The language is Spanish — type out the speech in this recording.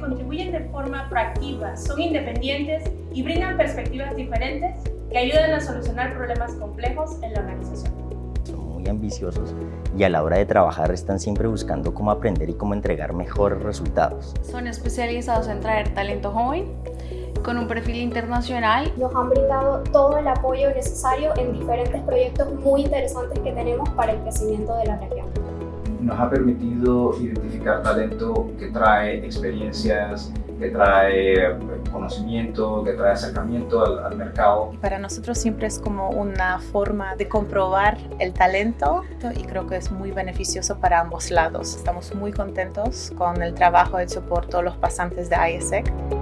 contribuyen de forma proactiva, son independientes y brindan perspectivas diferentes que ayudan a solucionar problemas complejos en la organización. Son muy ambiciosos y a la hora de trabajar están siempre buscando cómo aprender y cómo entregar mejores resultados. Son especializados en traer talento joven con un perfil internacional. Nos han brindado todo el apoyo necesario en diferentes proyectos muy interesantes que tenemos para el crecimiento de la región. Nos ha permitido identificar talento que trae experiencias, que trae conocimiento, que trae acercamiento al, al, mercado. Para nosotros siempre es como una forma de comprobar el talento y creo que es muy beneficioso para ambos lados. Estamos muy contentos con el trabajo hecho por todos los pasantes de ISEC.